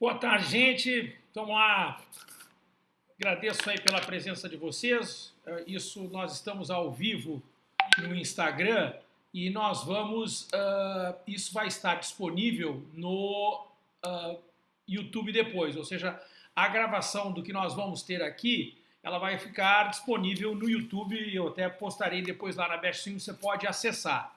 Boa tarde, gente. Vamos lá. Agradeço aí pela presença de vocês. É, isso, nós estamos ao vivo no Instagram e nós vamos... Uh, isso vai estar disponível no uh, YouTube depois, ou seja, a gravação do que nós vamos ter aqui, ela vai ficar disponível no YouTube e eu até postarei depois lá na Best Sim, você pode acessar.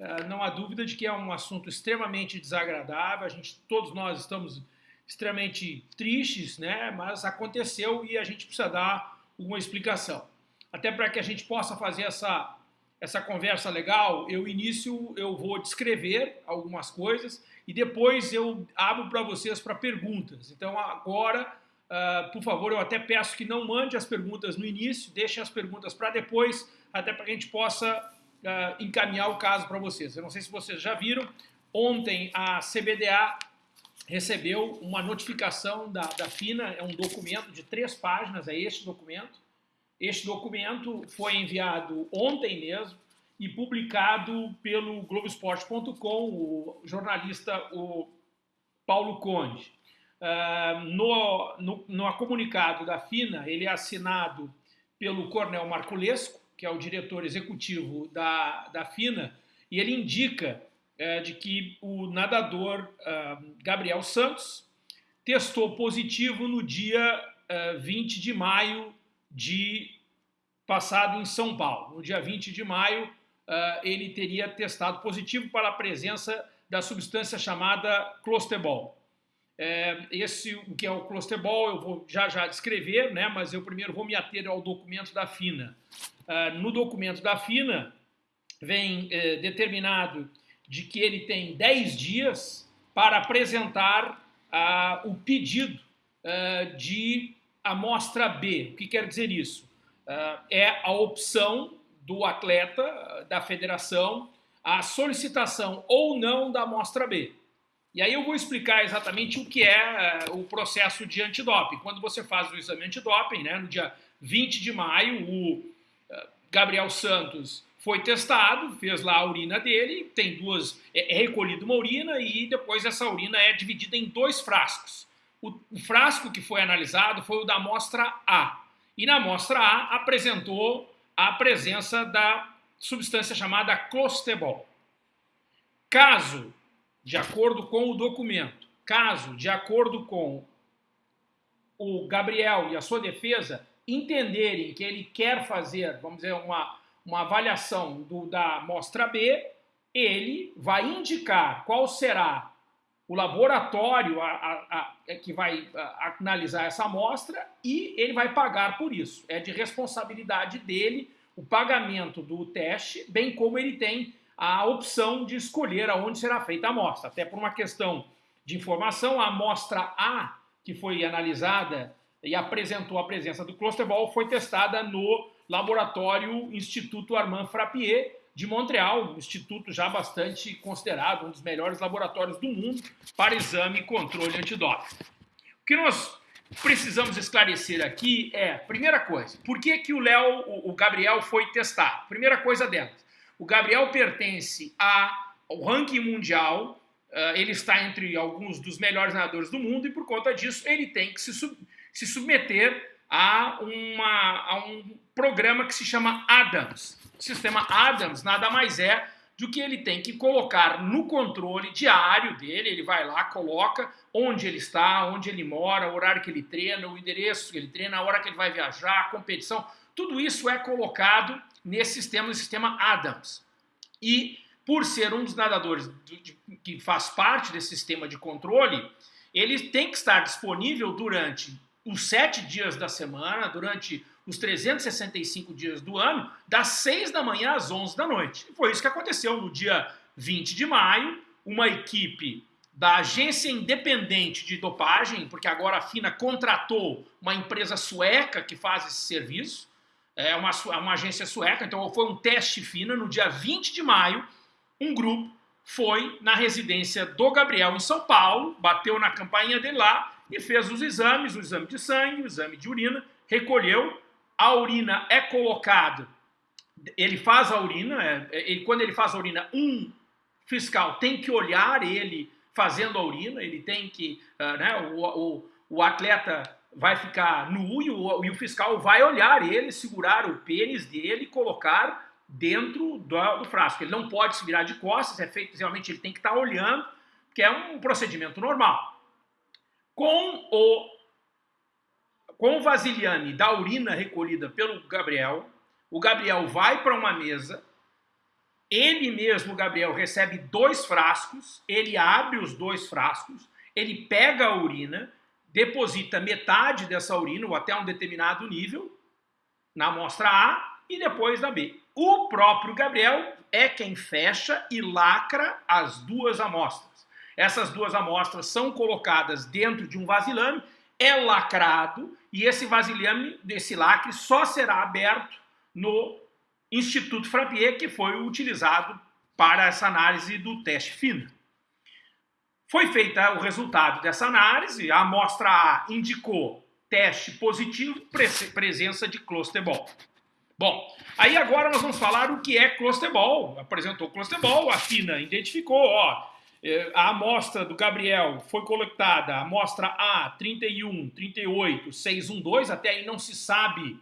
Uh, não há dúvida de que é um assunto extremamente desagradável, a gente, todos nós estamos extremamente tristes, né? mas aconteceu e a gente precisa dar uma explicação. Até para que a gente possa fazer essa, essa conversa legal, eu início, eu vou descrever algumas coisas e depois eu abro para vocês para perguntas. Então agora, uh, por favor, eu até peço que não mande as perguntas no início, deixem as perguntas para depois, até para que a gente possa uh, encaminhar o caso para vocês. Eu não sei se vocês já viram, ontem a CBDA recebeu uma notificação da, da FINA, é um documento de três páginas, é este documento. Este documento foi enviado ontem mesmo e publicado pelo Globoesporte.com, o jornalista o Paulo Conde. Uh, no, no, no comunicado da FINA, ele é assinado pelo Cornel Marculesco, que é o diretor executivo da, da FINA, e ele indica é, de que o nadador uh, Gabriel Santos testou positivo no dia uh, 20 de maio de passado em São Paulo. No dia 20 de maio, uh, ele teria testado positivo para a presença da substância chamada clostebol. É, esse, o que é o clostebol, eu vou já já descrever, né, mas eu primeiro vou me ater ao documento da FINA. Uh, no documento da FINA, vem determinado de que ele tem 10 dias para apresentar ah, o pedido ah, de amostra B. O que quer dizer isso? Ah, é a opção do atleta, da federação, a solicitação ou não da amostra B. E aí eu vou explicar exatamente o que é o processo de antidoping. Quando você faz o exame antidoping, né, no dia 20 de maio, o Gabriel Santos foi testado, fez lá a urina dele, tem duas, é, é recolhida uma urina e depois essa urina é dividida em dois frascos. O, o frasco que foi analisado foi o da amostra A. E na amostra A apresentou a presença da substância chamada clostebol. Caso, de acordo com o documento, caso, de acordo com o Gabriel e a sua defesa, entenderem que ele quer fazer, vamos dizer, uma uma avaliação do, da amostra B, ele vai indicar qual será o laboratório a, a, a, é que vai analisar essa amostra e ele vai pagar por isso. É de responsabilidade dele o pagamento do teste, bem como ele tem a opção de escolher aonde será feita a amostra. Até por uma questão de informação, a amostra A, que foi analisada e apresentou a presença do closterbol, foi testada no laboratório Instituto Armand Frappier de Montreal, um instituto já bastante considerado, um dos melhores laboratórios do mundo para exame e controle antidoping. O que nós precisamos esclarecer aqui é, primeira coisa, por que, que o Léo, o, Gabriel foi testar? Primeira coisa delas, o Gabriel pertence ao ranking mundial, uh, ele está entre alguns dos melhores nadadores do mundo e por conta disso ele tem que se, sub, se submeter a, uma, a um programa que se chama Adams. O sistema Adams nada mais é do que ele tem que colocar no controle diário dele, ele vai lá, coloca onde ele está, onde ele mora, o horário que ele treina, o endereço que ele treina, a hora que ele vai viajar, a competição, tudo isso é colocado nesse sistema, no sistema Adams. E por ser um dos nadadores que faz parte desse sistema de controle, ele tem que estar disponível durante os sete dias da semana, durante os 365 dias do ano, das 6 da manhã às 11 da noite. E foi isso que aconteceu no dia 20 de maio, uma equipe da agência independente de dopagem, porque agora a FINA contratou uma empresa sueca que faz esse serviço, é uma, uma agência sueca, então foi um teste FINA, no dia 20 de maio, um grupo foi na residência do Gabriel em São Paulo, bateu na campainha dele lá, e fez os exames, o exame de sangue, o exame de urina, recolheu, a urina é colocado, ele faz a urina, é, é, ele, quando ele faz a urina, um fiscal tem que olhar ele fazendo a urina, ele tem que, uh, né, o, o, o, atleta vai ficar nu e o, e o, fiscal vai olhar ele, segurar o pênis dele e colocar dentro do, do, frasco. Ele não pode se virar de costas, é feito, realmente ele tem que estar olhando, que é um procedimento normal. Com o, com o vasilhame da urina recolhida pelo Gabriel, o Gabriel vai para uma mesa, ele mesmo, Gabriel, recebe dois frascos, ele abre os dois frascos, ele pega a urina, deposita metade dessa urina, ou até um determinado nível, na amostra A e depois na B. O próprio Gabriel é quem fecha e lacra as duas amostras. Essas duas amostras são colocadas dentro de um vasilhame, é lacrado e esse vasilhame, desse lacre, só será aberto no Instituto Frappier, que foi utilizado para essa análise do teste FINA. Foi feita o resultado dessa análise, a amostra A indicou teste positivo, presença de clostebol. Bom, aí agora nós vamos falar o que é clostebol. Apresentou clostebol, a FINA identificou, ó, a amostra do Gabriel foi coletada, a amostra A, 31, 38, 612, até aí não se sabe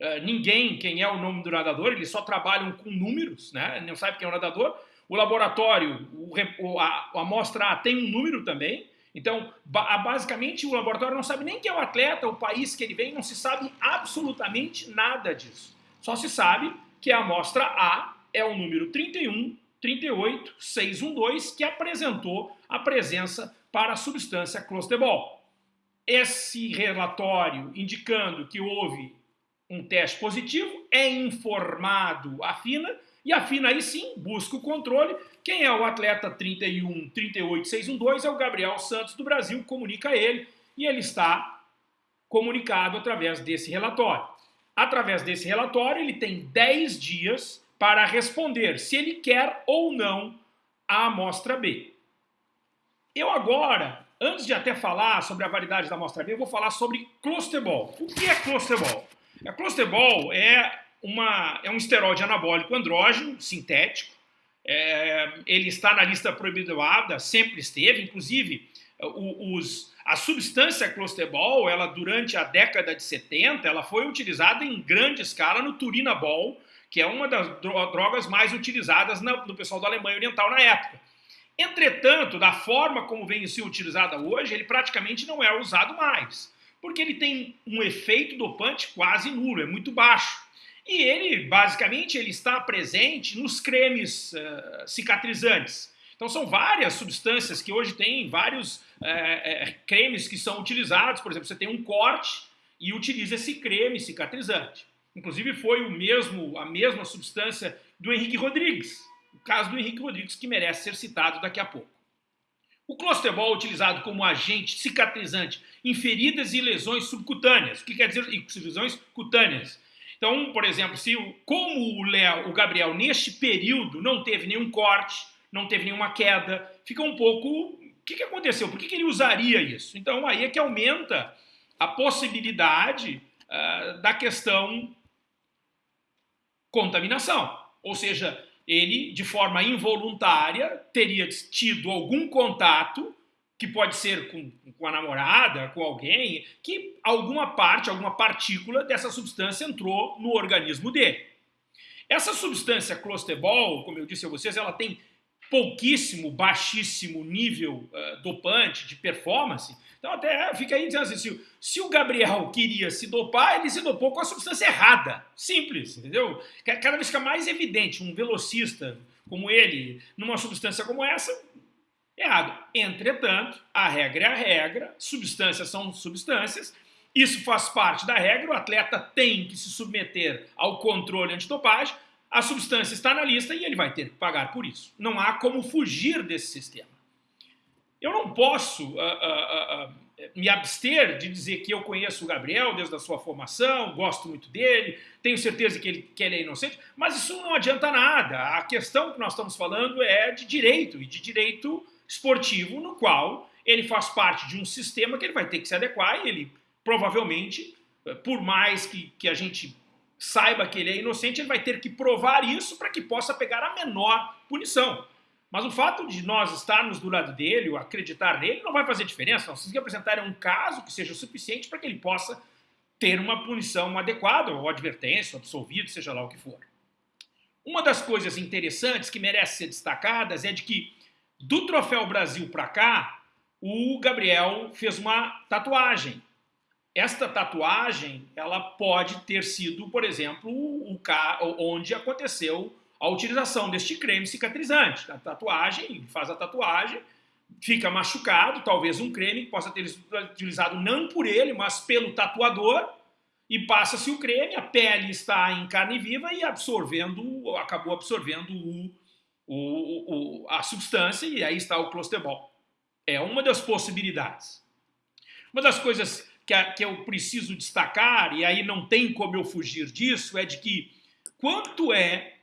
uh, ninguém quem é o nome do nadador, eles só trabalham com números, né? não sabe quem é o nadador. O laboratório, o, a, a amostra A tem um número também, então, basicamente, o laboratório não sabe nem quem é o atleta, o país que ele vem, não se sabe absolutamente nada disso. Só se sabe que a amostra A é o número 31, 38, 612, que apresentou a presença para a substância clostebol. Esse relatório indicando que houve um teste positivo, é informado a FINA, e a FINA aí sim busca o controle. Quem é o atleta 31 38 612 é o Gabriel Santos do Brasil, comunica a ele, e ele está comunicado através desse relatório. Através desse relatório, ele tem 10 dias para responder se ele quer ou não a amostra B. Eu agora, antes de até falar sobre a validade da amostra B, eu vou falar sobre clostebol. O que é clostebol? A clostebol é, uma, é um esteroide anabólico andrógeno, sintético. É, ele está na lista proibida, sempre esteve, inclusive os, a substância clostebol, ela durante a década de 70, ela foi utilizada em grande escala no turinabol, que é uma das drogas mais utilizadas no pessoal da Alemanha Oriental na época. Entretanto, da forma como vem sendo utilizada hoje, ele praticamente não é usado mais porque ele tem um efeito dopante quase nulo, é muito baixo. E ele, basicamente, ele está presente nos cremes uh, cicatrizantes. Então são várias substâncias que hoje tem vários uh, cremes que são utilizados. Por exemplo, você tem um corte e utiliza esse creme cicatrizante. Inclusive foi o mesmo, a mesma substância do Henrique Rodrigues. O caso do Henrique Rodrigues que merece ser citado daqui a pouco. O clostebol é utilizado como agente cicatrizante em feridas e lesões subcutâneas. O que quer dizer lesões cutâneas? Então, por exemplo, se como o, Léo, o Gabriel neste período não teve nenhum corte, não teve nenhuma queda, fica um pouco... O que, que aconteceu? Por que, que ele usaria isso? Então, aí é que aumenta a possibilidade uh, da questão contaminação. Ou seja, ele, de forma involuntária, teria tido algum contato, que pode ser com, com, a namorada, com alguém, que alguma parte, alguma partícula dessa substância entrou no organismo dele. Essa substância clostebol, como eu disse a vocês, ela tem pouquíssimo, baixíssimo nível uh, dopante de performance. Então até fica aí dizendo assim, se, se, o Gabriel queria se dopar, ele se dopou com a substância errada. Simples, entendeu? Cada vez fica mais evidente um velocista como ele, numa substância como essa, errado. Entretanto, a regra é a regra, substâncias são substâncias, isso faz parte da regra, o atleta tem que se submeter ao controle antidopagem, a substância está na lista e ele vai ter que pagar por isso. Não há como fugir desse sistema. Eu não posso uh, uh, uh, me abster de dizer que eu conheço o Gabriel desde a sua formação, gosto muito dele, tenho certeza que ele, que ele é inocente, mas isso não adianta nada. A questão que nós estamos falando é de direito, e de direito esportivo, no qual ele faz parte de um sistema que ele vai ter que se adequar e ele provavelmente, eh, por mais que, que a gente saiba que ele é inocente, ele vai ter que provar isso para que possa pegar a menor punição. Mas o fato de nós estarmos do lado dele, ou acreditar nele, não vai fazer diferença. Nós temos que apresentar um caso que seja suficiente para que ele possa ter uma punição adequada, ou advertência, ou absolvido, seja lá o que for. Uma das coisas interessantes que merece ser destacadas é de que, do Troféu Brasil para cá, o Gabriel fez uma tatuagem. Esta tatuagem, ela pode ter sido, por exemplo, o onde aconteceu a utilização deste creme cicatrizante. A tatuagem, faz a tatuagem, fica machucado, talvez um creme que possa ter sido utilizado não por ele, mas pelo tatuador, e passa-se o creme, a pele está em carne viva e absorvendo, acabou absorvendo o, o, o, a substância e aí está o clostebol. É uma das possibilidades. Uma das coisas que, a, que eu preciso destacar, e aí não tem como eu fugir disso, é de que quanto é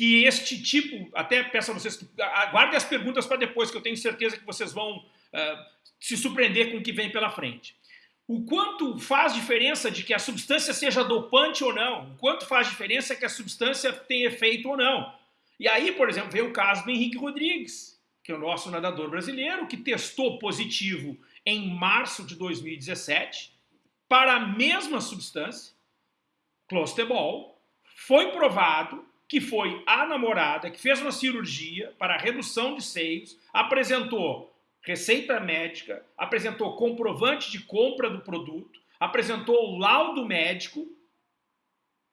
que este tipo, até peço a vocês que aguardem as perguntas para depois, que eu tenho certeza que vocês vão uh, se surpreender com o que vem pela frente. O quanto faz diferença de que a substância seja dopante ou não, o quanto faz diferença que a substância tenha efeito ou não. E aí, por exemplo, vem o caso do Henrique Rodrigues, que é o nosso nadador brasileiro, que testou positivo em março de 2017 para a mesma substância, clostebol, foi provado que foi a namorada que fez uma cirurgia para redução de seios, apresentou receita médica, apresentou comprovante de compra do produto, apresentou laudo médico,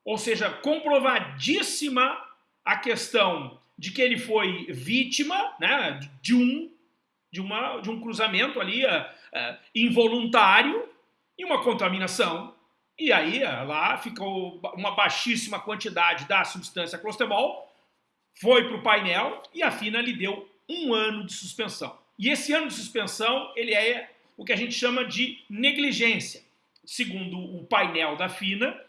ou seja, comprovadíssima a questão de que ele foi vítima né, de, um, de, uma, de um cruzamento ali uh, uh, involuntário e uma contaminação e aí lá ficou uma baixíssima quantidade da substância clostebol, foi para o painel e a FINA lhe deu um ano de suspensão. E esse ano de suspensão ele é o que a gente chama de negligência. Segundo o painel da FINA,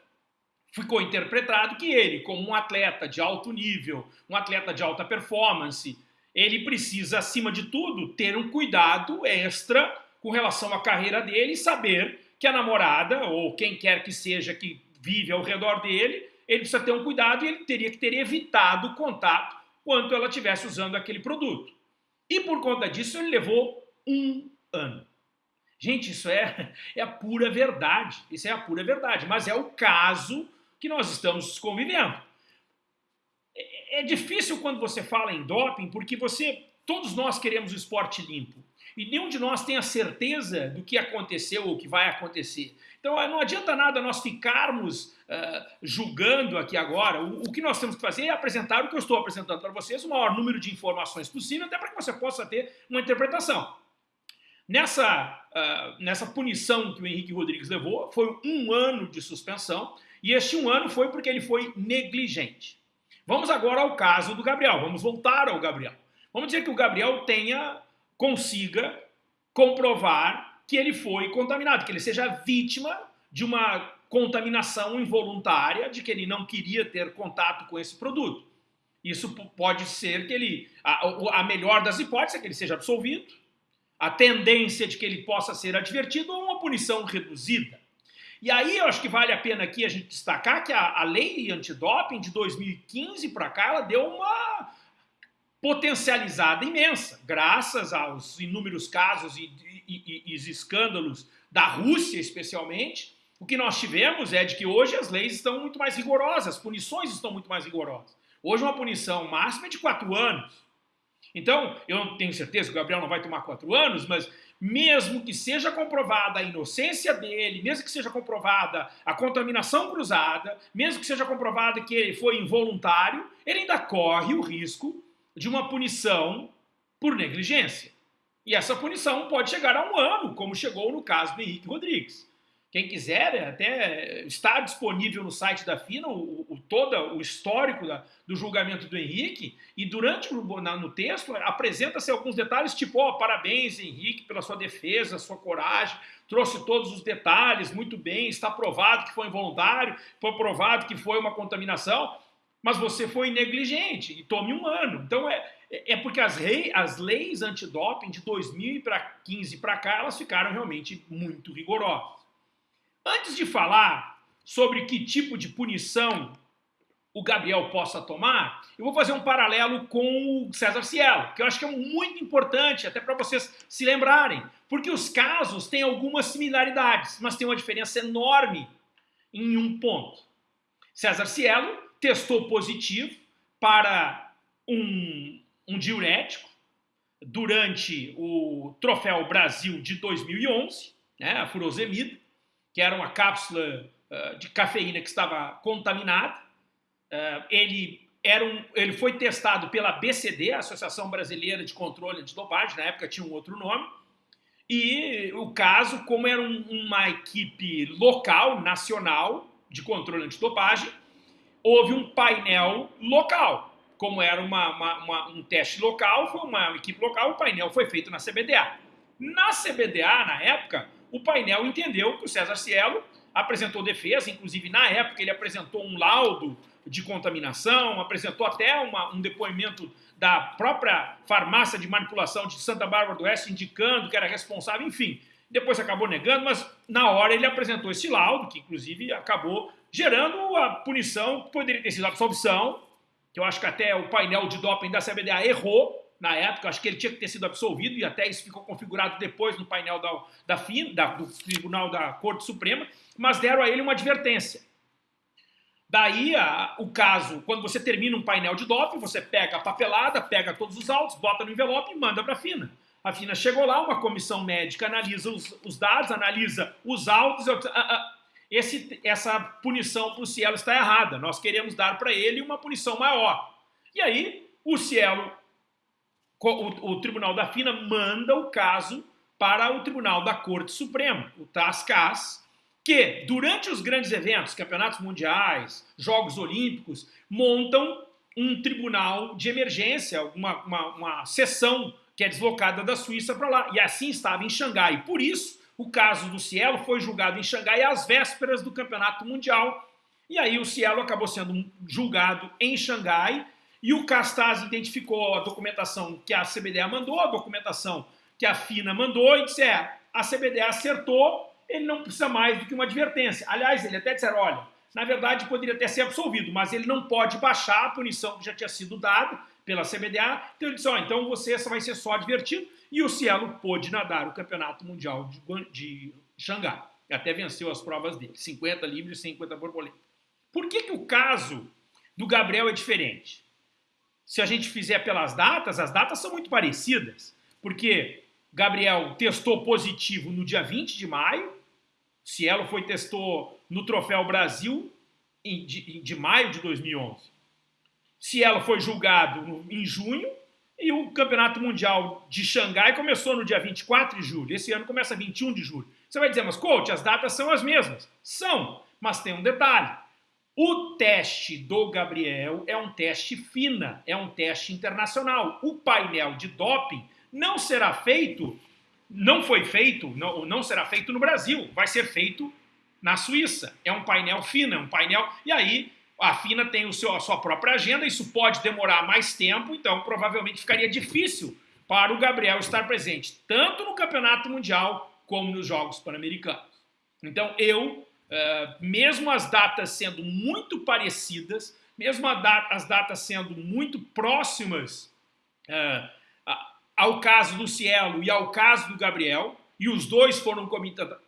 ficou interpretado que ele, como um atleta de alto nível, um atleta de alta performance, ele precisa, acima de tudo, ter um cuidado extra com relação à carreira dele e saber que a namorada, ou quem quer que seja que vive ao redor dele, ele precisa ter um cuidado e ele teria que ter evitado o contato quando ela estivesse usando aquele produto. E por conta disso ele levou um ano. Gente, isso é, é a pura verdade. Isso é a pura verdade. Mas é o caso que nós estamos convivendo. É, é difícil quando você fala em doping, porque você, todos nós queremos o esporte limpo e nenhum de nós tem a certeza do que aconteceu ou que vai acontecer. Então não adianta nada nós ficarmos uh, julgando aqui agora. O, o, que nós temos que fazer é apresentar o que eu estou apresentando para vocês, o maior número de informações possível, até para que você possa ter uma interpretação. Nessa, uh, nessa punição que o Henrique Rodrigues levou, foi um ano de suspensão, e este um ano foi porque ele foi negligente. Vamos agora ao caso do Gabriel, vamos voltar ao Gabriel. Vamos dizer que o Gabriel tenha consiga comprovar que ele foi contaminado, que ele seja vítima de uma contaminação involuntária, de que ele não queria ter contato com esse produto. Isso pode ser que ele, a, a melhor das hipóteses é que ele seja absolvido, a tendência de que ele possa ser advertido ou uma punição reduzida. E aí eu acho que vale a pena aqui a gente destacar que a, a lei antidoping de 2015 para cá, ela deu uma, potencializada imensa, graças aos inúmeros casos e, e, e, e escândalos da Rússia, especialmente. O que nós tivemos é de que hoje as leis estão muito mais rigorosas, as punições estão muito mais rigorosas. Hoje uma punição máxima é de quatro anos. Então, eu não tenho certeza que o Gabriel não vai tomar quatro anos, mas mesmo que seja comprovada a inocência dele, mesmo que seja comprovada a contaminação cruzada, mesmo que seja comprovada que ele foi involuntário, ele ainda corre o risco de uma punição por negligência. E essa punição pode chegar a um ano, como chegou no caso do Henrique Rodrigues. Quem quiser, até está disponível no site da FINA o, o todo o histórico da, do julgamento do Henrique, e durante o na, no texto apresenta-se alguns detalhes, tipo, oh, parabéns, Henrique, pela sua defesa, sua coragem, trouxe todos os detalhes, muito bem, está provado que foi involuntário, foi provado que foi uma contaminação, mas você foi negligente e tome um ano. Então é, é porque as, rei, as leis antidoping de 2015 para cá, elas ficaram realmente muito rigorosas. Antes de falar sobre que tipo de punição o Gabriel possa tomar, eu vou fazer um paralelo com o César Cielo, que eu acho que é muito importante, até para vocês se lembrarem, porque os casos têm algumas similaridades, mas tem uma diferença enorme em um ponto. César Cielo testou positivo para um, um diurético durante o Troféu Brasil de 2011, né, a furosemida, que era uma cápsula uh, de cafeína que estava contaminada, Uh, ele, era um, ele foi testado pela BCD, Associação Brasileira de Controle de Dopagem, na época tinha um outro nome, e o caso, como era um, uma equipe local, nacional, de controle antidopagem, houve um painel local. Como era uma, uma, uma, um teste local, foi uma equipe local, o painel foi feito na CBDA. Na CBDA, na época, o painel entendeu que o César Cielo apresentou defesa, inclusive na época ele apresentou um laudo de contaminação, apresentou até uma, um depoimento da própria farmácia de manipulação de Santa Bárbara do Oeste indicando que era responsável, enfim. Depois acabou negando, mas na hora ele apresentou esse laudo, que inclusive acabou gerando a punição que poderia ter sido a absolvição, que eu acho que até o painel de doping da CBDA errou na época, acho que ele tinha que ter sido absolvido e até isso ficou configurado depois no painel da, da, FIN, da do Tribunal da Corte Suprema, mas deram a ele uma advertência. Daí a, o caso, quando você termina um painel de doping, você pega a papelada, pega todos os autos, bota no envelope e manda para a FINA. A FINA chegou lá, uma comissão médica analisa os, os dados, analisa os autos. Eu, ah, ah, esse, essa punição para o Cielo está errada. Nós queremos dar para ele uma punição maior. E aí o Cielo, o, o Tribunal da FINA manda o caso para o Tribunal da Corte Suprema, o TASCAS, que, durante os grandes eventos, campeonatos mundiais, Jogos Olímpicos, montam um tribunal de emergência, uma, uma, uma sessão que é deslocada da Suíça para lá. E assim estava em Xangai. Por isso, o caso do Cielo foi julgado em Xangai às vésperas do campeonato mundial. E aí o Cielo acabou sendo julgado em Xangai e o Castaz identificou a documentação que a CBDA mandou, a documentação que a FINA mandou e disse, é, a CBDA acertou, ele não precisa mais do que uma advertência. Aliás, ele até disseram, olha, na verdade poderia até ser absolvido, mas ele não pode baixar a punição que já tinha sido dada pela CBDA. Então ele disse, ó, então você vai ser só advertido. E o Cielo pôde nadar o Campeonato Mundial de, de Xangai. E até venceu as provas dele, 50 livres e 50 borboleta. Por que, que o caso do Gabriel é diferente? Se a gente fizer pelas datas, as datas são muito parecidas, porque Gabriel testou positivo no dia 20 de maio, Cielo foi testou no Troféu Brasil de, de, maio de 2011. Cielo foi julgado no, em junho e o Campeonato Mundial de Xangai começou no dia 24 de julho. Esse ano começa 21 de julho. Você vai dizer, mas coach, as datas são as mesmas. São, mas tem um detalhe. O teste do Gabriel é um teste FINA, é um teste internacional. O painel de doping não será feito não foi feito, não, não será feito no Brasil, vai ser feito na Suíça. É um painel FINA, é um painel... E aí a FINA tem o seu, a sua própria agenda, isso pode demorar mais tempo, então provavelmente ficaria difícil para o Gabriel estar presente, tanto no Campeonato Mundial como nos Jogos Pan-Americanos. Então eu, uh, mesmo as datas sendo muito parecidas, mesmo as datas sendo muito próximas uh, ao caso do Cielo e ao caso do Gabriel, e os dois foram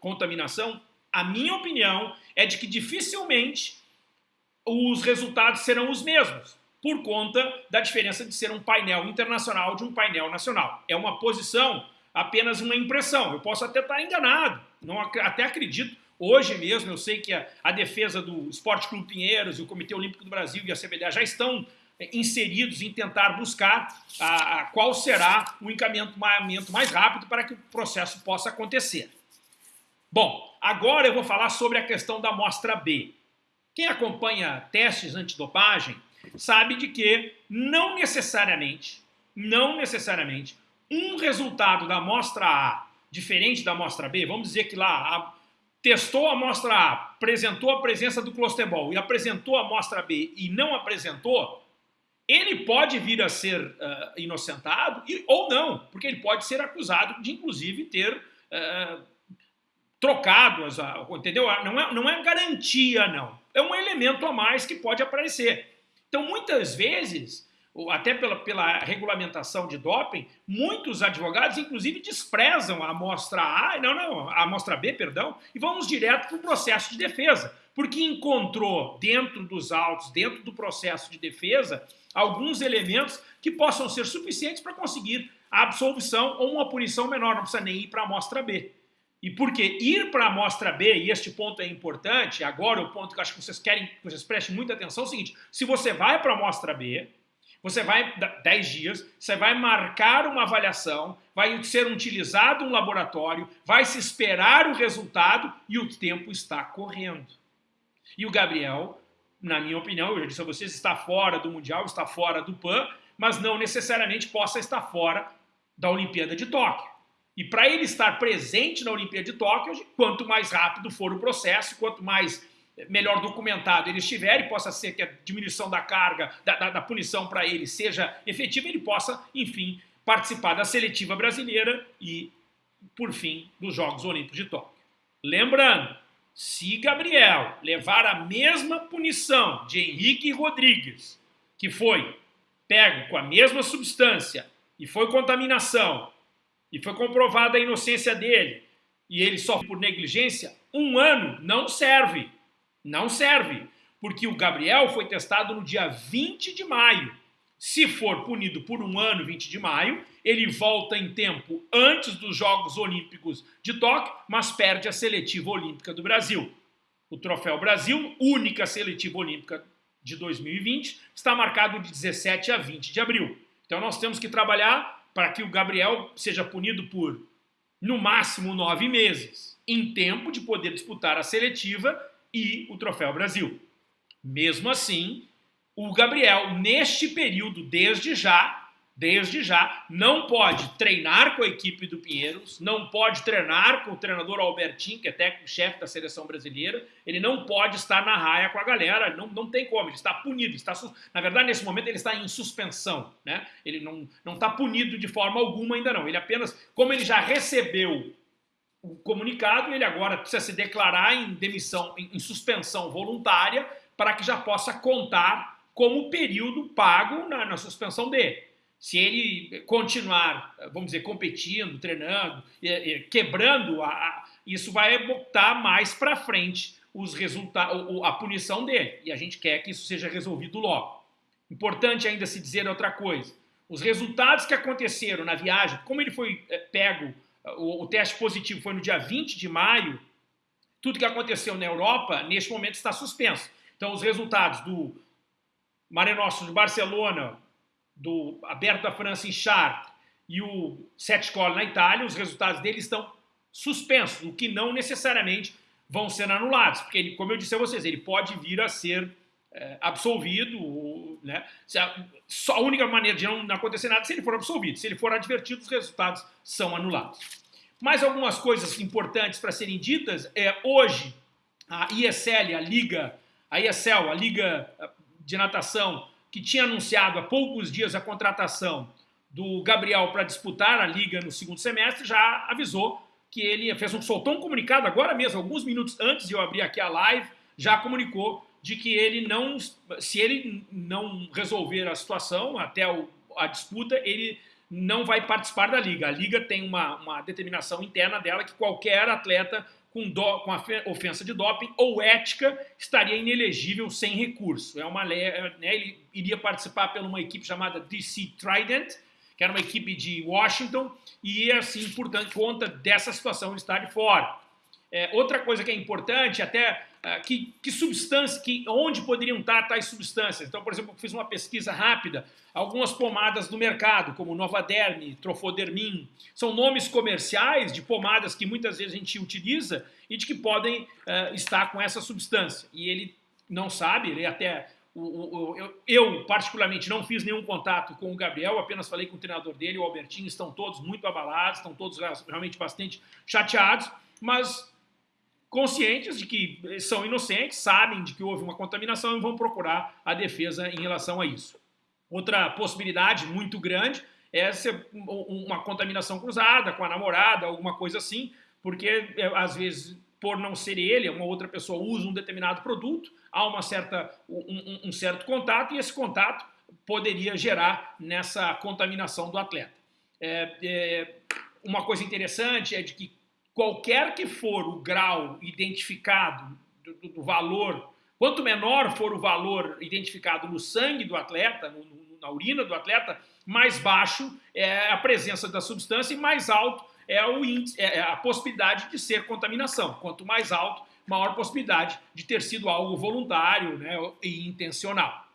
contaminação, a minha opinião é de que dificilmente os resultados serão os mesmos, por conta da diferença de ser um painel internacional de um painel nacional. É uma posição, apenas uma impressão. Eu posso até estar enganado, não, até acredito. Hoje mesmo eu sei que a, a defesa do Esporte Clube Pinheiros e o Comitê Olímpico do Brasil e a CBDA já estão inseridos em tentar buscar a, a qual será o encaminhamento mais rápido para que o processo possa acontecer. Bom, agora eu vou falar sobre a questão da amostra B. Quem acompanha testes antidopagem sabe de que não necessariamente, não necessariamente, um resultado da amostra A diferente da amostra B, vamos dizer que lá a, testou a amostra A, apresentou a presença do clostebol e apresentou a amostra B e não apresentou, ele pode vir a ser uh, inocentado e, ou não, porque ele pode ser acusado de, inclusive, ter uh, trocado, as, uh, entendeu? Não é, não é garantia, não. É um elemento a mais que pode aparecer. Então, muitas vezes, até pela, pela regulamentação de doping, muitos advogados, inclusive, desprezam a amostra A, não, não, a amostra B, perdão, e vamos direto para o processo de defesa, porque encontrou dentro dos autos, dentro do processo de defesa, alguns elementos que possam ser suficientes para conseguir a absolvição ou uma punição menor, não precisa nem ir para a amostra B. E porque ir para a amostra B, e este ponto é importante, agora o ponto que eu acho que vocês querem que vocês prestem muita atenção é o seguinte, se você vai para a amostra B, você vai, 10 dias, você vai marcar uma avaliação, vai ser utilizado um laboratório, vai se esperar o resultado e o tempo está correndo. E o Gabriel, na minha opinião, eu já disse a vocês, está fora do Mundial, está fora do PAN, mas não necessariamente possa estar fora da Olimpíada de Tóquio. E para ele estar presente na Olimpíada de Tóquio, quanto mais rápido for o processo, quanto mais eh, melhor documentado ele estiver e possa ser que a diminuição da carga, da, da, da punição para ele seja efetiva, ele possa, enfim, participar da seletiva brasileira e, por fim, dos Jogos Olímpicos de Tóquio. Lembrando, se Gabriel levar a mesma punição de Henrique Rodrigues, que foi pego com a mesma substância e foi contaminação e foi comprovada a inocência dele, e ele sofre por negligência, um ano não serve. Não serve. Porque o Gabriel foi testado no dia 20 de maio. Se for punido por um ano, 20 de maio, ele volta em tempo antes dos Jogos Olímpicos de Tóquio, mas perde a seletiva olímpica do Brasil. O Troféu Brasil, única seletiva olímpica de 2020, está marcado de 17 a 20 de abril. Então nós temos que trabalhar para que o Gabriel seja punido por, no máximo, nove meses, em tempo de poder disputar a seletiva e o Troféu Brasil. Mesmo assim, o Gabriel, neste período, desde já, desde já, não pode treinar com a equipe do Pinheiros, não pode treinar com o treinador Albertinho, que é técnico-chefe da seleção brasileira, ele não pode estar na raia com a galera, não, não tem como, ele está punido, está, na verdade, nesse momento ele está em suspensão, né? ele não está punido de forma alguma ainda não, ele apenas, como ele já recebeu o comunicado, ele agora precisa se declarar em demissão, em, em suspensão voluntária, para que já possa contar como período pago na, na suspensão dele. Se ele continuar, vamos dizer, competindo, treinando, quebrando, isso vai botar mais para frente os resultados, a punição dele. E a gente quer que isso seja resolvido logo. Importante ainda se dizer outra coisa. Os resultados que aconteceram na viagem, como ele foi é, pego, o, o teste positivo foi no dia 20 de maio, tudo que aconteceu na Europa, neste momento, está suspenso. Então, os resultados do Mare Nostrum de Barcelona, do Aberto da França em Chartres e o Sete Cole na Itália, os resultados dele estão suspensos, o que não necessariamente vão ser anulados, porque, ele, como eu disse a vocês, ele pode vir a ser é, absolvido, né? Só a única maneira de não acontecer nada é se ele for absolvido. Se ele for advertido, os resultados são anulados. Mais algumas coisas importantes para serem ditas é hoje a ISL, a Liga, a ESL, a Liga de Natação, que tinha anunciado há poucos dias a contratação do Gabriel para disputar a liga no segundo semestre, já avisou que ele fez um soltou um comunicado agora mesmo, alguns minutos antes de eu abrir aqui a live, já comunicou de que ele não, se ele não resolver a situação até o, a disputa, ele não vai participar da liga. A liga tem uma, uma determinação interna dela que qualquer atleta com, do, com a ofensa de doping ou ética estaria inelegível sem recurso. É uma é, né, ele iria participar por uma equipe chamada DC Trident, que era uma equipe de Washington, e assim, portanto, conta dessa situação de estar de fora. É, outra coisa que é importante, até uh, que, que substância, que, onde poderiam estar tais substâncias. Então, por exemplo, fiz uma pesquisa rápida, algumas pomadas do mercado, como Novaderm, Trofodermin, são nomes comerciais de pomadas que muitas vezes a gente utiliza e de que podem uh, estar com essa substância. E ele não sabe, ele até o, o, eu, eu, particularmente, não fiz nenhum contato com o Gabriel, apenas falei com o treinador dele, o Albertinho, estão todos muito abalados, estão todos realmente bastante chateados, mas conscientes de que são inocentes, sabem de que houve uma contaminação e vão procurar a defesa em relação a isso. Outra possibilidade muito grande é ser uma contaminação cruzada com a namorada, alguma coisa assim, porque é, às vezes por não ser ele, uma outra pessoa usa um determinado produto, há uma certa, um, um certo contato e esse contato poderia gerar nessa contaminação do atleta. É, é, uma coisa interessante é de que qualquer que for o grau identificado do, do, do valor, quanto menor for o valor identificado no sangue do atleta, no, no, na urina do atleta, mais baixo é a presença da substância e mais alto é, o índice, é, é a possibilidade de ser contaminação. Quanto mais alto, maior possibilidade de ter sido algo voluntário né, e intencional.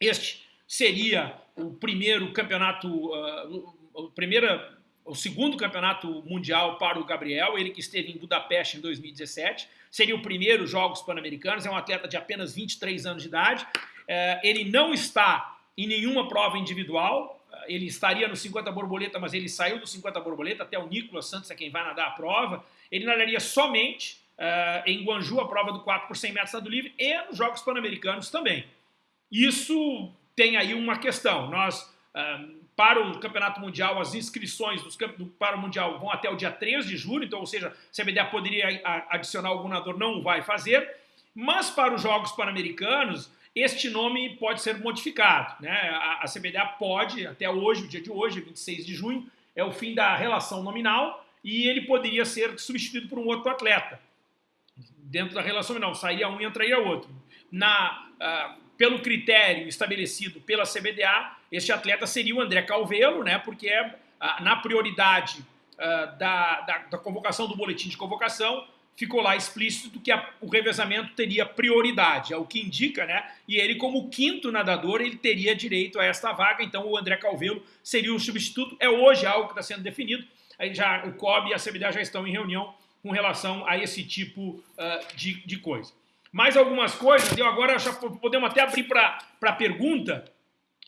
Este seria o primeiro campeonato, uh, o, primeira, o segundo campeonato mundial para o Gabriel, ele que esteve em Budapeste em 2017, seria o primeiro Jogos Pan-Americanos, é um atleta de apenas 23 anos de idade, uh, ele não está em nenhuma prova individual, ele estaria no 50 borboleta, mas ele saiu do 50 borboleta, até o Nicolas Santos é quem vai nadar a prova. Ele nadaria somente uh, em Guanju, a prova do 4 por 100 metros nado livre, e nos Jogos Pan-Americanos também. Isso tem aí uma questão. Nós, para o Campeonato Mundial, as inscrições dos, do, para o Mundial vão até o dia 3 de julho, então, ou seja, se a BDA poderia adicionar algum nadador, não vai fazer. Mas para os Jogos Pan-Americanos, este nome pode ser modificado. Né? A, a CBDA pode, até hoje, o dia de hoje, 26 de junho, é o fim da relação nominal e ele poderia ser substituído por um outro atleta. Dentro da relação nominal, sairia um e entraria outro. Na, uh, pelo critério estabelecido pela CBDA, este atleta seria o André Calvelo, né, porque é uh, na prioridade uh, da, da, da convocação do boletim de convocação, ficou lá explícito que a, o revezamento teria prioridade, é o que indica, né? E ele, como quinto nadador, ele teria direito a esta vaga, então o André Calvelo seria o substituto. É hoje algo que está sendo definido, aí já o COB e a CBDA já estão em reunião com relação a esse tipo uh, de, de coisa. Mais algumas coisas, eu agora já podemos até abrir para pergunta,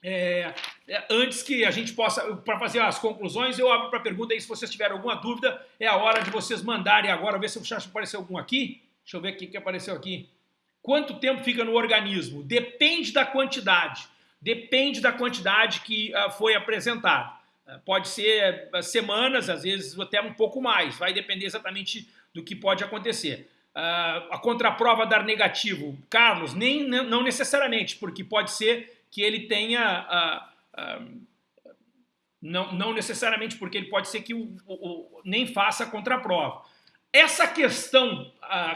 é, é, antes que a gente possa, para fazer as conclusões, eu abro para pergunta aí, se vocês tiverem alguma dúvida, é a hora de vocês mandarem agora, ver se apareceu algum aqui. Deixa eu ver o que apareceu aqui. Quanto tempo fica no organismo? Depende da quantidade. Depende da quantidade que uh, foi apresentada. Uh, pode ser uh, semanas, às vezes até um pouco mais. Vai depender exatamente do que pode acontecer. A contraprova dar negativo, Carlos, nem não necessariamente, porque pode ser que ele tenha... não, não necessariamente porque ele pode ser que o, o, o nem faça a contraprova. Essa questão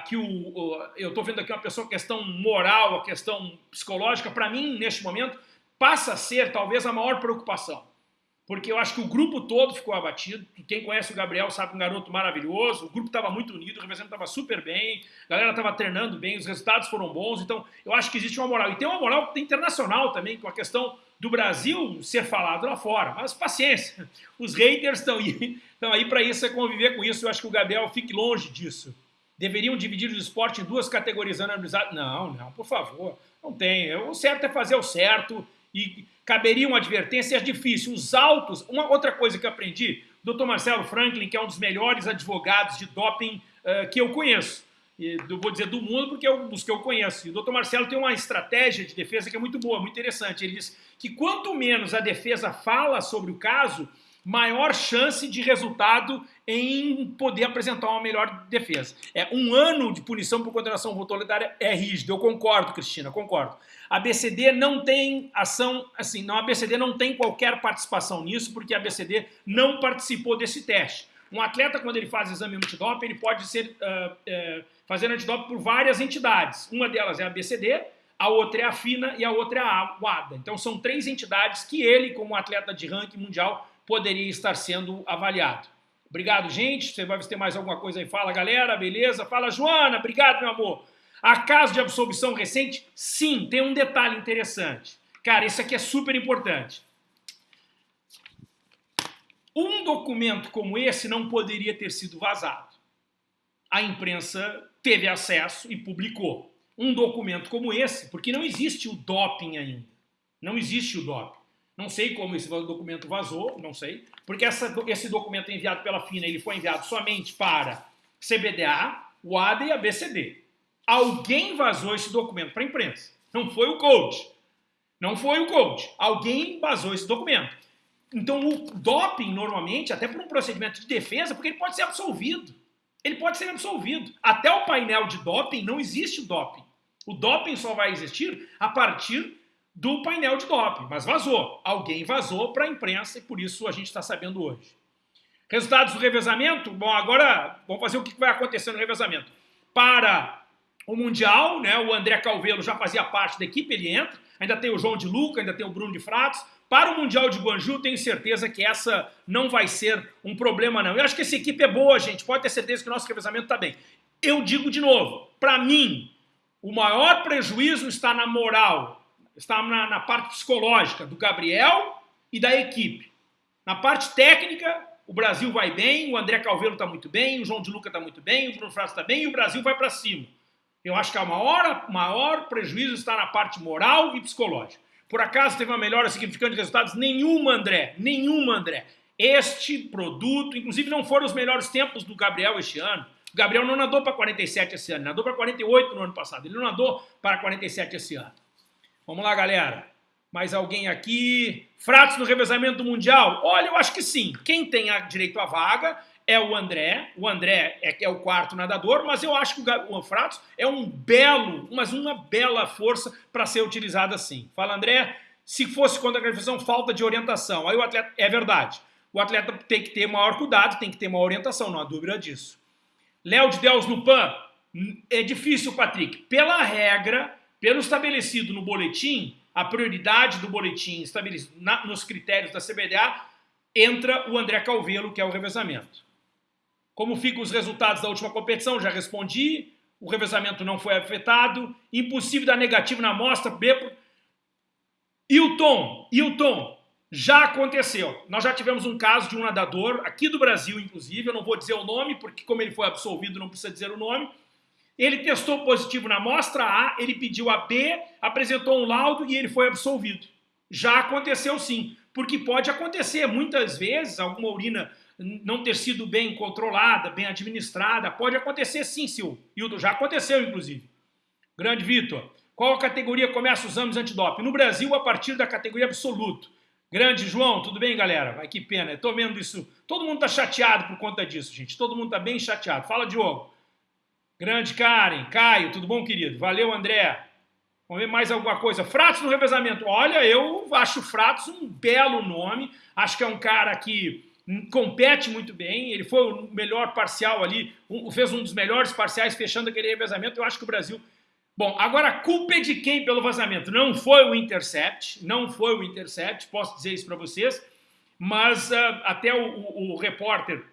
que o, eu estou vendo aqui uma pessoa, questão moral, a questão psicológica, para mim, neste momento, passa a ser talvez a maior preocupação porque eu acho que o grupo todo ficou abatido. Quem conhece o Gabriel sabe um garoto maravilhoso, o grupo estava muito unido, o representante estava super bem, a galera estava treinando bem, os resultados foram bons, então eu acho que existe uma moral. E tem uma moral internacional também, com a questão do Brasil ser falado lá fora. Mas paciência, os haters estão aí, aí para isso, é conviver com isso. Eu acho que o Gabriel fique longe disso. Deveriam dividir o esporte em duas categorias anonimizadas? Não, não, por favor, não tem. O certo é fazer o certo e caberia uma advertência, é difícil. Os autos, uma outra coisa que aprendi, Dr. Marcelo Franklin, que é um dos melhores advogados de doping uh, que eu conheço, e, vou dizer do mundo porque é um dos que eu conheço. E o Dr. Marcelo tem uma estratégia de defesa que é muito boa, muito interessante. Ele diz que quanto menos a defesa fala sobre o caso, maior chance de resultado em poder apresentar uma melhor defesa. É Um ano de punição por condenação voluntária é rígido, eu concordo, Cristina, concordo. A BCD não tem ação, assim, não, a BCD não tem qualquer participação nisso, porque a BCD não participou desse teste. Um atleta, quando ele faz exame antidoping, ele pode ser uh, uh, fazer antidoping por várias entidades. Uma delas é a BCD, a outra é a FINA e a outra é a WADA. Então são três entidades que ele, como atleta de ranking mundial, poderia estar sendo avaliado. Obrigado, gente. Você vai ter mais alguma coisa aí? Fala, galera. Beleza? Fala, Joana. Obrigado, meu amor. A caso de absolvição recente? Sim, tem um detalhe interessante. Cara, isso aqui é super importante. Um documento como esse não poderia ter sido vazado. A imprensa teve acesso e publicou. Um documento como esse, porque não existe o doping ainda. Não existe o doping. Não sei como esse documento vazou, não sei, porque essa, esse documento enviado pela FINA ele foi enviado somente para CBDA, o ADA e a BCD. Alguém vazou esse documento para a imprensa. Não foi o coach. Não foi o coach. Alguém vazou esse documento. Então o doping, normalmente, até por um procedimento de defesa, porque ele pode ser absolvido. ele pode ser absolvido. Até o painel de doping não existe doping. O doping só vai existir a partir do painel de doping, mas vazou. Alguém vazou para a imprensa e por isso a gente está sabendo hoje. Resultados do revezamento? Bom, agora vamos fazer o que vai acontecer no revezamento. Para o Mundial, né, o André Calvelo já fazia parte da equipe, ele entra. Ainda tem o João de Luca, ainda tem o Bruno de Fratos. Para o Mundial de Guanju, tenho certeza que essa não vai ser um problema, não. Eu acho que essa equipe é boa, gente. Pode ter certeza que o nosso revezamento está bem. Eu digo de novo, para mim, o maior prejuízo está na moral, está na, na parte psicológica do Gabriel e da equipe. Na parte técnica, o Brasil vai bem, o André Calveiro está muito bem, o João de Luca está muito bem, o Bruno Fratos está bem e o Brasil vai para cima. Eu acho que o maior, maior prejuízo está na parte moral e psicológica. Por acaso teve uma melhora significante de resultados? Nenhuma, André. Nenhuma, André. Este produto, inclusive não foram os melhores tempos do Gabriel este ano. O Gabriel não nadou para 47 esse ano, nadou para 48 no ano passado. Ele não nadou para 47 esse ano. Vamos lá, galera. Mais alguém aqui? Fratos no revezamento mundial? Olha, eu acho que sim. Quem tem direito à vaga é o André. O André é, é o quarto nadador, mas eu acho que o, o Fratos é um belo, mas uma bela força para ser utilizado assim. Fala, André, se fosse contra a gratificação, falta de orientação. Aí o atleta, é verdade, o atleta tem que ter maior cuidado, tem que ter maior orientação, não há dúvida disso. Léo de Deus no PAN, é difícil, Patrick. Pela regra, pelo estabelecido no boletim, a prioridade do boletim estabelecido na, nos critérios da CBDA, entra o André Calvelo, que é o revezamento. Como ficam os resultados da última competição? Já respondi. O revezamento não foi afetado. Impossível dar negativo na amostra. B. Hilton, Hilton, já aconteceu. Nós já tivemos um caso de um nadador, aqui do Brasil, inclusive. Eu não vou dizer o nome, porque como ele foi absolvido, não precisa dizer o nome. Ele testou positivo na amostra A, ele pediu a B, apresentou um laudo e ele foi absolvido. Já aconteceu sim, porque pode acontecer muitas vezes alguma urina não ter sido bem controlada, bem administrada. Pode acontecer sim, Sil. Hilton, já aconteceu, inclusive. Grande Vitor. Qual a categoria começa os exames antidoping? No Brasil, a partir da categoria absoluto. Grande João, tudo bem, galera? Vai que pena, Estou vendo isso. Todo mundo está chateado por conta disso, gente. Todo mundo está bem chateado. Fala, Diogo. Grande Karen, Caio, tudo bom, querido? Valeu, André. Vamos ver mais alguma coisa. Fratos no revezamento. Olha, eu acho Fratos um belo nome. Acho que é um cara que compete muito bem, ele foi o melhor parcial ali, fez um dos melhores parciais fechando aquele revezamento, eu acho que o Brasil... Bom, agora a culpa é de quem pelo vazamento? Não foi o Intercept, não foi o Intercept, posso dizer isso para vocês, mas uh, até o, o, o repórter,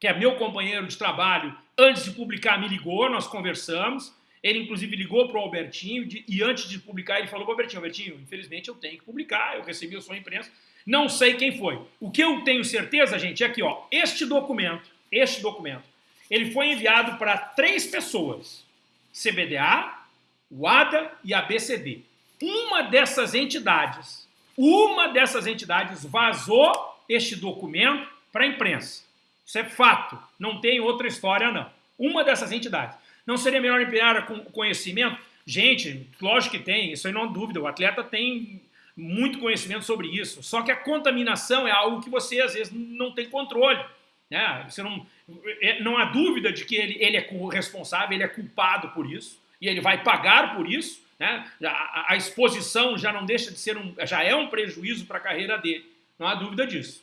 que é meu companheiro de trabalho, antes de publicar me ligou, nós conversamos, ele inclusive ligou para o Albertinho de, e antes de publicar ele falou para o Albertinho, Albertinho, infelizmente eu tenho que publicar, eu recebi a sua imprensa, não sei quem foi. O que eu tenho certeza, gente, é que ó, este documento, este documento, ele foi enviado para três pessoas. CBDA, WADA e ABCD. Uma dessas entidades, uma dessas entidades vazou este documento para a imprensa. Isso é fato, não tem outra história não. Uma dessas entidades. Não seria melhor empenhar com conhecimento? Gente, lógico que tem, isso aí não há dúvida. O atleta tem muito conhecimento sobre isso. Só que a contaminação é algo que você, às vezes, não tem controle. Né? Você não, é, não há dúvida de que ele, ele é responsável, ele é culpado por isso, e ele vai pagar por isso. Né? A, a exposição já não deixa de ser um, já é um prejuízo para a carreira dele. Não há dúvida disso.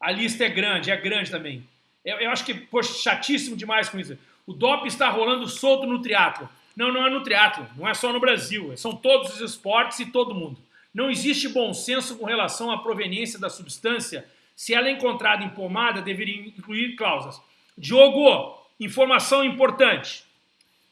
A lista é grande, é grande também. Eu, eu acho que, poxa, chatíssimo demais com isso. O DOP está rolando solto no triatlo. Não, não é no triatlo, não é só no Brasil, são todos os esportes e todo mundo. Não existe bom senso com relação à proveniência da substância. Se ela é encontrada em pomada, deveria incluir cláusulas. Diogo, informação importante.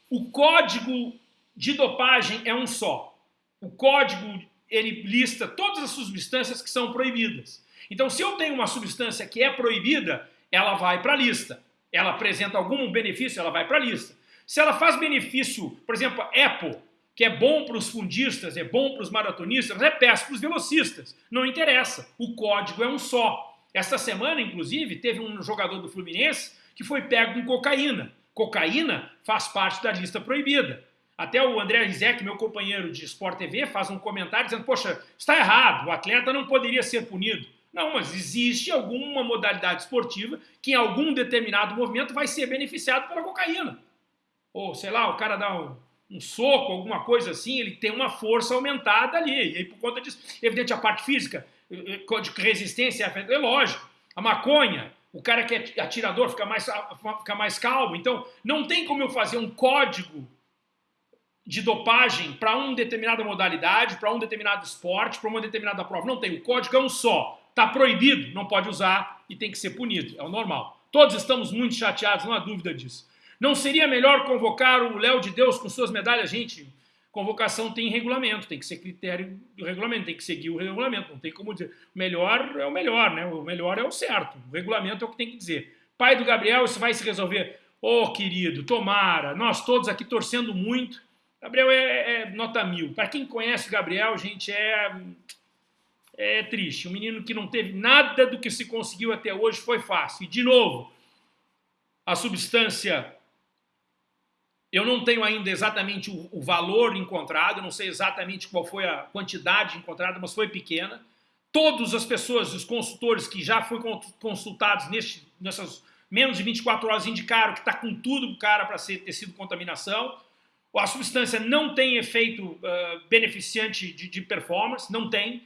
O código de dopagem é um só. O código, ele lista todas as substâncias que são proibidas. Então, se eu tenho uma substância que é proibida, ela vai para a lista. Ela apresenta algum benefício, ela vai para a lista. Se ela faz benefício, por exemplo, Apple, que é bom para os fundistas, é bom para os maratonistas, é péssimo para os velocistas. Não interessa, o código é um só. Esta semana, inclusive, teve um jogador do Fluminense que foi pego com cocaína. Cocaína faz parte da lista proibida. Até o André Rizek, meu companheiro de Sport TV, faz um comentário dizendo, poxa, está errado, o atleta não poderia ser punido. Não, mas existe alguma modalidade esportiva que em algum determinado movimento vai ser beneficiado pela cocaína. Ou, sei lá, o cara dá um, um soco, alguma coisa assim, ele tem uma força aumentada ali. E aí, por conta disso, evidente, a parte física, eh, eh, de resistência, é lógico. A maconha, o cara que é atirador fica mais, fica mais calmo. Então, não tem como eu fazer um código de dopagem para uma determinada modalidade, para um determinado esporte, para uma determinada prova. Não tem. O código é um só. Está proibido, não pode usar e tem que ser punido. É o normal. Todos estamos muito chateados, não há dúvida disso. Não seria melhor convocar o Léo de Deus com suas medalhas? Gente, convocação tem regulamento, tem que ser critério do regulamento, tem que seguir o regulamento, não tem como dizer. O melhor é o melhor, né? O melhor é o certo. O regulamento é o que tem que dizer. Pai do Gabriel, isso vai se resolver. Ô, oh, querido, tomara, nós todos aqui torcendo muito. Gabriel é, é nota mil. Para quem conhece o Gabriel, gente, é, é triste. Um menino que não teve nada do que se conseguiu até hoje foi fácil. E, de novo, a substância eu não tenho ainda exatamente o, o, valor encontrado, não sei exatamente qual foi a quantidade encontrada, mas foi pequena. Todas as pessoas, os consultores que já foram consultados neste, nessas menos de 24 horas indicaram que está com tudo o cara para ter sido contaminação. A substância não tem efeito uh, beneficiante de, de, performance, não tem,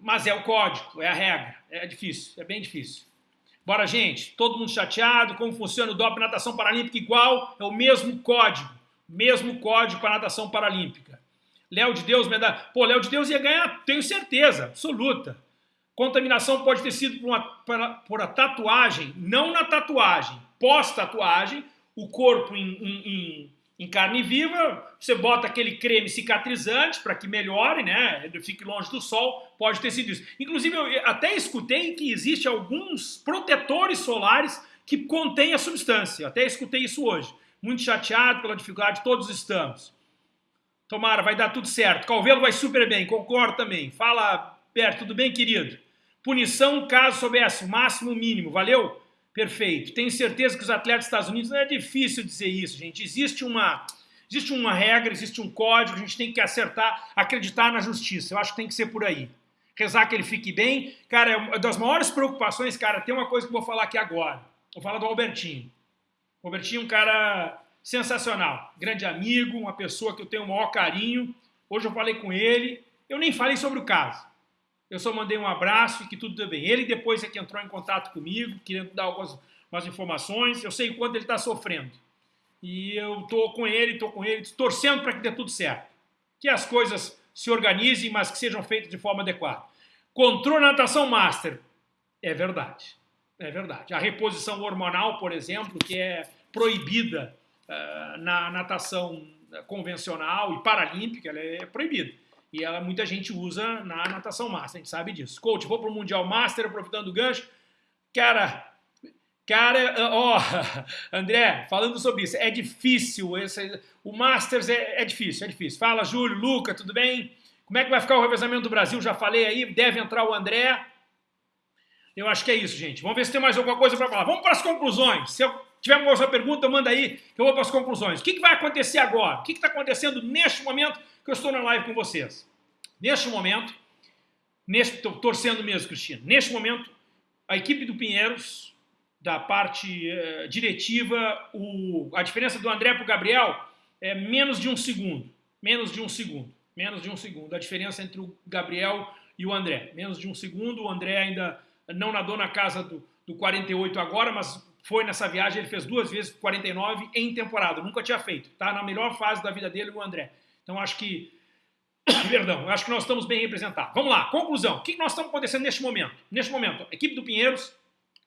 mas é o código, é a regra, é difícil, é bem difícil. Bora, gente, todo mundo chateado, como funciona o DOP natação paralímpica igual, é o mesmo código, mesmo código para natação paralímpica. Léo de Deus, medalha. Pô, Léo de Deus ia ganhar, tenho certeza, absoluta. Contaminação pode ter sido por, uma, por a tatuagem, não na tatuagem, pós-tatuagem, o corpo em, em, em em carne viva, você bota aquele creme cicatrizante para que melhore, né? Fique longe do sol, pode ter sido isso. Inclusive, eu até escutei que existe alguns protetores solares que contêm a substância. Até escutei isso hoje. Muito chateado pela dificuldade, todos estamos. Tomara, vai dar tudo certo. Calvelo vai super bem, concordo também. Fala, Berto, tudo bem, querido? Punição caso soubesse, máximo mínimo, valeu? Perfeito. Tenho certeza que os atletas dos Estados Unidos, não é difícil dizer isso, gente. Existe uma, existe uma regra, existe um código, a gente tem que acertar, acreditar na justiça. Eu acho que tem que ser por aí. Rezar que ele fique bem. Cara, é uma das maiores preocupações, cara, tem uma coisa que eu vou falar aqui agora. Vou falar do Albertinho. O Albertinho é um cara sensacional, grande amigo, uma pessoa que eu tenho o maior carinho. Hoje eu falei com ele, eu nem falei sobre o caso. Eu só mandei um abraço e que tudo bem. Ele depois é que entrou em contato comigo, querendo dar algumas, informações. Eu sei o quanto ele está sofrendo. E eu estou com ele, estou com ele, torcendo para que dê tudo certo. Que as coisas se organizem, mas que sejam feitas de forma adequada. Controle natação master. É verdade. É verdade. A reposição hormonal, por exemplo, que é proibida uh, na natação convencional e paralímpica, ela é proibida. E ela, muita gente usa na natação master, a gente sabe disso. Coach, vou para o Mundial Master, aproveitando o gancho. Cara, cara, ó, André, falando sobre isso, é difícil, esse, o Masters é, é difícil, é difícil. Fala, Júlio, Luca, tudo bem? Como é que vai ficar o revezamento do Brasil? Já falei aí, deve entrar o André. Eu acho que é isso, gente. Vamos ver se tem mais alguma coisa para falar. Vamos para as conclusões. Se eu tiver alguma outra pergunta, manda aí, que eu vou para as conclusões. O que, que vai acontecer agora? O que está acontecendo neste momento que eu estou na live com vocês. Neste momento, estou torcendo mesmo, Cristina, neste momento, a equipe do Pinheiros, da parte uh, diretiva, o, a diferença do André para o Gabriel é menos de um segundo. Menos de um segundo. Menos de um segundo. A diferença entre o Gabriel e o André. Menos de um segundo. O André ainda não nadou na casa do, do 48 agora, mas foi nessa viagem, ele fez duas vezes 49 em temporada. Nunca tinha feito. Está na melhor fase da vida dele, o André. Então, acho que... Perdão, acho que nós estamos bem representados. Vamos lá, conclusão. O que nós estamos acontecendo neste momento? Neste momento, equipe do Pinheiros,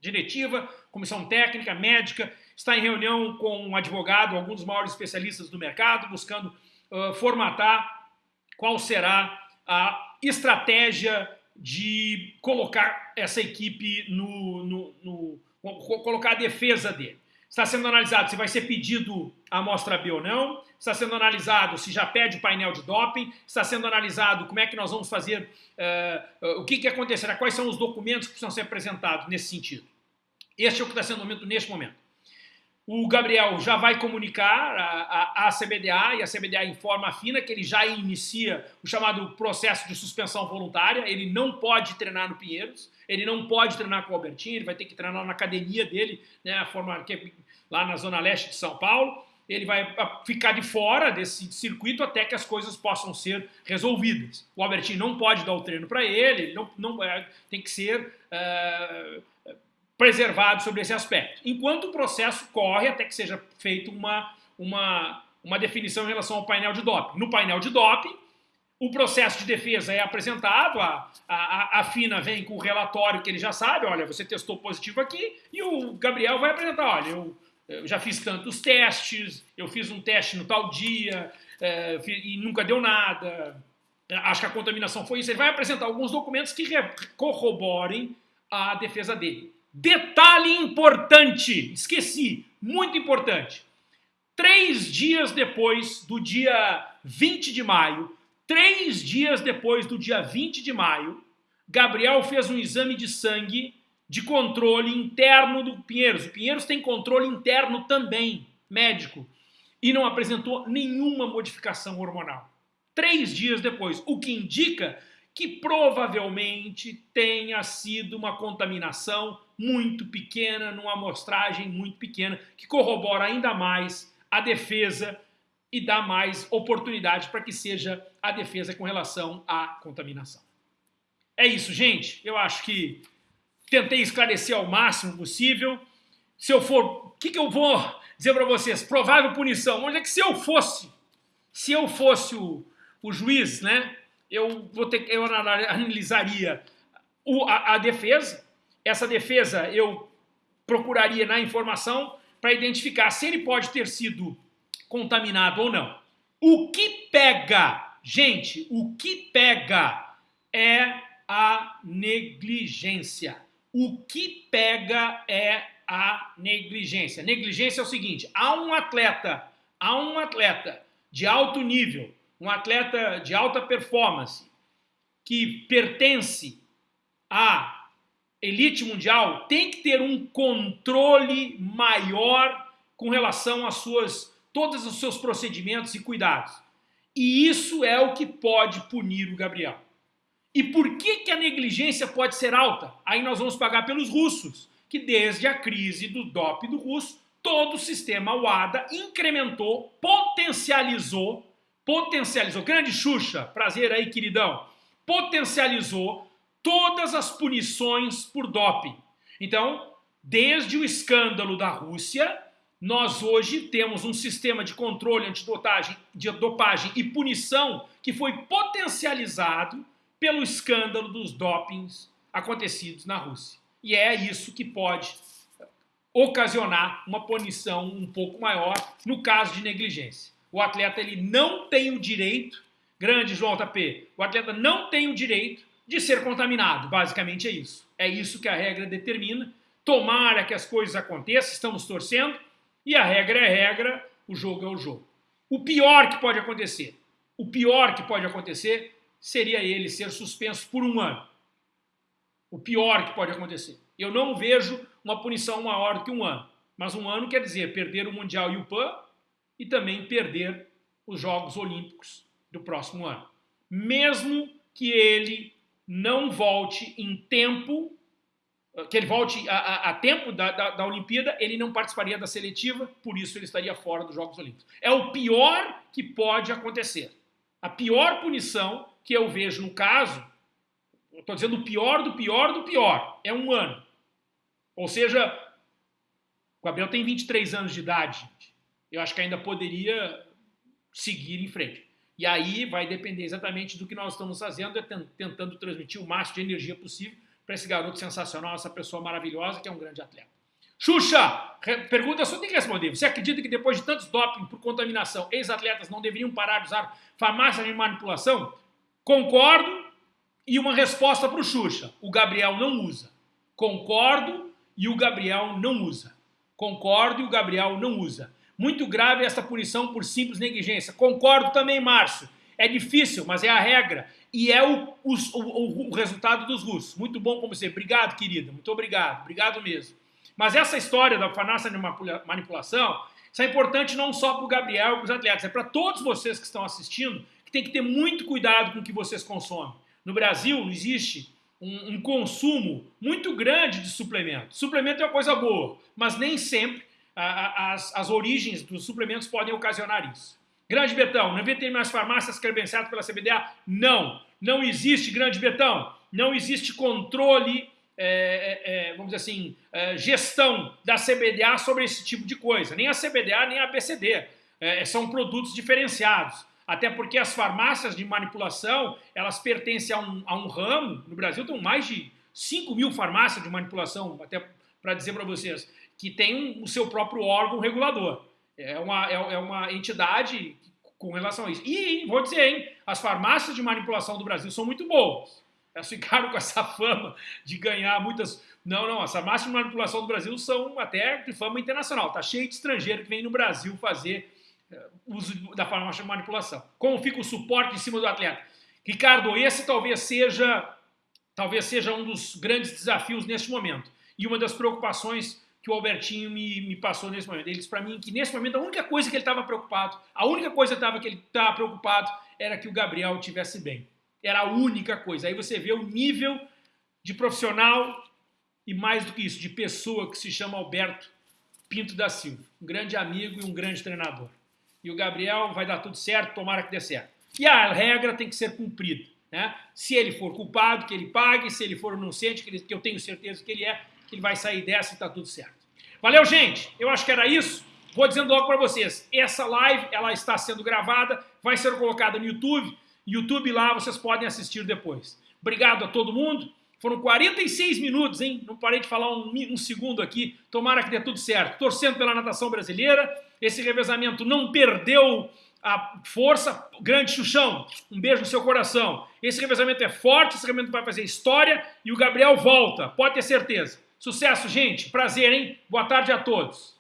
diretiva, comissão técnica, médica, está em reunião com um advogado, alguns dos maiores especialistas do mercado, buscando uh, formatar qual será a estratégia de colocar essa equipe no, no, no, colocar a defesa dele. Está sendo analisado se vai ser pedido a amostra B ou não, está sendo analisado se já pede o painel de doping, está sendo analisado como é que nós vamos fazer, uh, uh, o que, que acontecerá, quais são os documentos que precisam ser apresentados nesse sentido. Este é o que está sendo momento neste momento. O Gabriel já vai comunicar à CBDA e a CBDA informa a FINA que ele já inicia o chamado processo de suspensão voluntária, ele não pode treinar no Pinheiros, ele não pode treinar com o Albertinho, ele vai ter que treinar na academia dele, né, a forma que é lá na zona leste de São Paulo, ele vai ficar de fora desse circuito até que as coisas possam ser resolvidas. O Albertinho não pode dar o treino para ele, não, não, é, tem que ser... É, preservado sobre esse aspecto. Enquanto o processo corre até que seja feita uma, uma, uma definição em relação ao painel de doping. No painel de doping, o processo de defesa é apresentado, a, a, a FINA vem com o relatório que ele já sabe, olha, você testou positivo aqui, e o Gabriel vai apresentar, olha, eu, eu já fiz tantos testes, eu fiz um teste no tal dia, é, e nunca deu nada, acho que a contaminação foi isso. Ele vai apresentar alguns documentos que corroborem a defesa dele. Detalhe importante, esqueci, muito importante. Três dias depois do dia 20 de maio, três dias depois do dia 20 de maio, Gabriel fez um exame de sangue de controle interno do Pinheiros. O Pinheiros tem controle interno também, médico, e não apresentou nenhuma modificação hormonal. Três dias depois, o que indica que provavelmente tenha sido uma contaminação muito pequena, numa amostragem muito pequena, que corrobora ainda mais a defesa e dá mais oportunidade para que seja a defesa com relação à contaminação. É isso, gente. Eu acho que tentei esclarecer ao máximo possível. Se eu for... O que, que eu vou dizer para vocês? Provável punição. Onde é que se eu fosse, se eu fosse o, o juiz, né? Eu, vou ter, eu analisaria o, a, a defesa, essa defesa eu procuraria na informação para identificar se ele pode ter sido contaminado ou não. O que pega, gente, o que pega é a negligência. O que pega é a negligência. Negligência é o seguinte, há um atleta, há um atleta de alto nível um atleta de alta performance que pertence à elite mundial tem que ter um controle maior com relação às suas todos os seus procedimentos e cuidados. E isso é o que pode punir o Gabriel. E por que, que a negligência pode ser alta? Aí nós vamos pagar pelos russos, que desde a crise do DOP do russo, todo o sistema WADA incrementou, potencializou potencializou, grande Xuxa, prazer aí queridão, potencializou todas as punições por doping. Então, desde o escândalo da Rússia, nós hoje temos um sistema de controle antidopagem de dopagem e punição que foi potencializado pelo escândalo dos dopings acontecidos na Rússia. E é isso que pode ocasionar uma punição um pouco maior no caso de negligência. O atleta ele não tem o direito, grande João JP, o atleta não tem o direito de ser contaminado. Basicamente é isso. É isso que a regra determina. Tomara que as coisas aconteçam, estamos torcendo, e a regra é regra, o jogo é o jogo. O pior que pode acontecer, o pior que pode acontecer seria ele ser suspenso por um ano. O pior que pode acontecer. Eu não vejo uma punição maior do que um ano. Mas um ano quer dizer perder o Mundial e o PAN e também perder os Jogos Olímpicos do próximo ano. Mesmo que ele não volte em tempo, que ele volte a, a, a tempo da, da, da, Olimpíada, ele não participaria da seletiva, por isso ele estaria fora dos Jogos Olímpicos. É o pior que pode acontecer. A pior punição que eu vejo no caso, estou dizendo o pior do pior do pior, é um ano. Ou seja, o Gabriel tem 23 anos de idade, gente eu acho que ainda poderia seguir em frente. E aí vai depender exatamente do que nós estamos fazendo, é tentando transmitir o máximo de energia possível para esse garoto sensacional, essa pessoa maravilhosa que é um grande atleta. Xuxa, pergunta só tem que responder. Você acredita que depois de tantos doping por contaminação, ex-atletas não deveriam parar de usar farmácia de manipulação? Concordo. E uma resposta para o Xuxa. O Gabriel não usa. Concordo e o Gabriel não usa. Concordo e o Gabriel não usa. Muito grave essa punição por simples negligência. Concordo também, Márcio. É difícil, mas é a regra. E é o, o, o, o resultado dos russos. Muito bom como você. Obrigado, querida. Muito obrigado. Obrigado mesmo. Mas essa história da farmácia de manipulação, isso é importante não só para o Gabriel e para os atletas, é para todos vocês que estão assistindo, que tem que ter muito cuidado com o que vocês consomem. No Brasil existe um, um consumo muito grande de suplementos. Suplemento é uma coisa boa, mas nem sempre as, as origens dos suplementos podem ocasionar isso. Grande Betão, não tem mais farmácias credenciadas pela CBDA? Não, não existe, Grande Betão. Não existe controle, é, é, é, vamos dizer assim, é, gestão da CBDA sobre esse tipo de coisa. Nem a CBDA, nem a ABCD. É, são produtos diferenciados. Até porque as farmácias de manipulação, elas pertencem a um, a um ramo, no Brasil tem mais de 5 mil farmácias de manipulação, até para dizer para vocês, que tem o seu próprio órgão regulador. É uma, é, é uma entidade com relação a isso. E, vou dizer, hein, as farmácias de manipulação do Brasil são muito boas. Elas ficaram com essa fama de ganhar muitas... Não, não, as farmácias de manipulação do Brasil são até de fama internacional. Tá cheio de estrangeiro que vem no Brasil fazer uh, uso da farmácia de manipulação. Como fica o suporte em cima do atleta? Ricardo, esse talvez seja, talvez seja um dos grandes desafios neste momento. E uma das preocupações que o Albertinho me, me passou nesse momento. Ele disse para mim que nesse momento a única coisa que ele estava preocupado, a única coisa tava, que ele estava preocupado era que o Gabriel estivesse bem. Era a única coisa. Aí você vê o nível de profissional e mais do que isso, de pessoa que se chama Alberto Pinto da Silva. Um grande amigo e um grande treinador. E o Gabriel vai dar tudo certo, tomara que dê certo. E a regra tem que ser cumprida. Né? Se ele for culpado, que ele pague. Se ele for inocente, que, ele, que eu tenho certeza que ele é, que ele vai sair dessa e está tudo certo. Valeu, gente? Eu acho que era isso. Vou dizendo logo para vocês, essa live ela está sendo gravada, vai ser colocada no YouTube. YouTube lá vocês podem assistir depois. Obrigado a todo mundo. Foram 46 minutos, hein? Não parei de falar um, um, segundo aqui. Tomara que dê tudo certo. Torcendo pela natação brasileira. Esse revezamento não perdeu a força. Grande Xuxão, um beijo no seu coração. Esse revezamento é forte, esse revezamento vai fazer história e o Gabriel volta, pode ter certeza. Sucesso, gente. Prazer, hein? Boa tarde a todos.